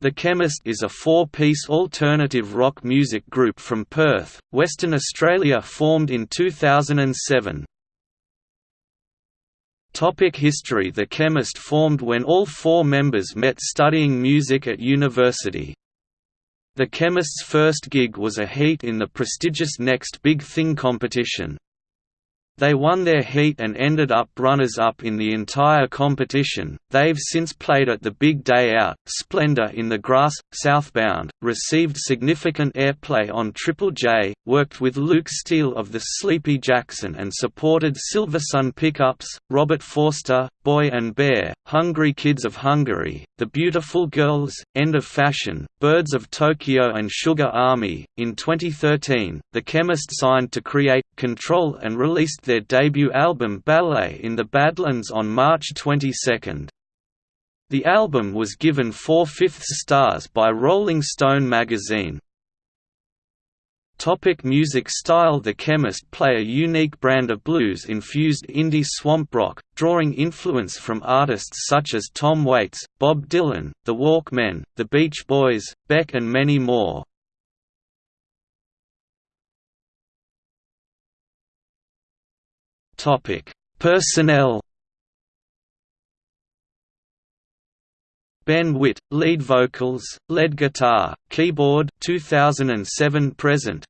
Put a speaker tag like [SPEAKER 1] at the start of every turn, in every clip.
[SPEAKER 1] The Chemist is a four-piece alternative rock music group from Perth, Western Australia formed in 2007. Topic history The Chemist formed when all four members met studying music at university. The Chemist's first gig was a heat in the prestigious Next Big Thing competition. They won their heat and ended up runners-up in the entire competition. They've since played at the Big Day Out, Splendour in the Grass, Southbound, received significant airplay on Triple J, worked with Luke Steele of the Sleepy Jackson and supported Silversun Pickups, Robert Forster, Boy and Bear, Hungry Kids of Hungary, The Beautiful Girls, End of Fashion, Birds of Tokyo and Sugar Army. In 2013, The Chemist signed to create, control and released their debut album Ballet in the Badlands on March 22. The album was given four-fifths stars by Rolling Stone magazine. Topic music style The Chemist play a unique brand of blues-infused indie swamp rock, drawing influence from artists such as Tom Waits, Bob Dylan, The Walkmen, The Beach Boys, Beck and many more. Topic: Personnel. Ben Witt, lead vocals, lead guitar, keyboard 2007 present.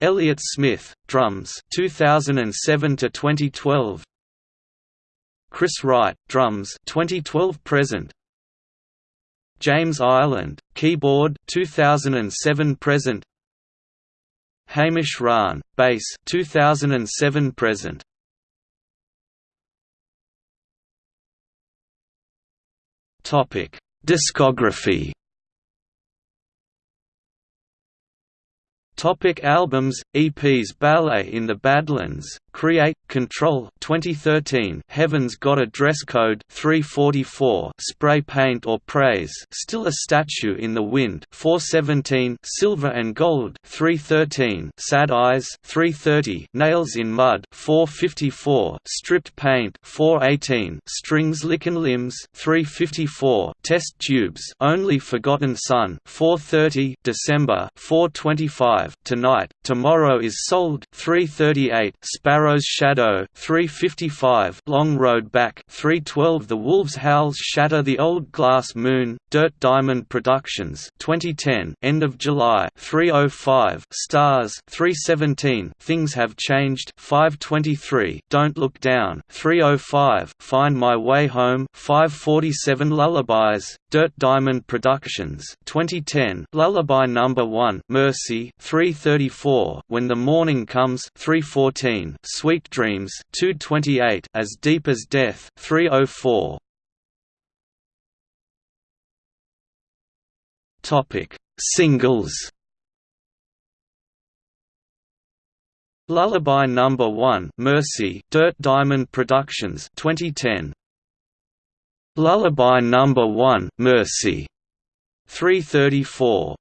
[SPEAKER 1] Elliot Smith, drums 2007 to 2012. Chris Wright, drums 2012 present. James Ireland, keyboard 2007 present. Hamish Rahn, bass 2007 present. Topic: Discography Topic albums, EPs Ballet in the Badlands, Create, Control 2013 Heaven's Got a Dress Code 344 Spray Paint or Praise Still a Statue in the Wind 417 Silver and Gold 313 Sad Eyes 330 Nails in Mud 454 Stripped Paint 418 Strings Lickin' Limbs 354 Test Tubes Only Forgotten Sun 430 December 425 Tonight, Tomorrow is Sold 338 Sparrow's Shadow 355 Long Road Back 312 The Wolves Howls Shatter the Old Glass Moon, Dirt Diamond Productions 2010 End of July 305 Stars 317 Things Have Changed 523 Don't Look Down 305 Find My Way Home 547 Lullabies, Dirt Diamond Productions 2010 Lullaby Number 1 Mercy 334 When the Morning Comes 314 Sweet Dreams 228 As Deep as Death 304 Topic Singles. Lullaby Number 1 Mercy Dirt Diamond Productions 2010 Lullaby Number 1 Mercy 334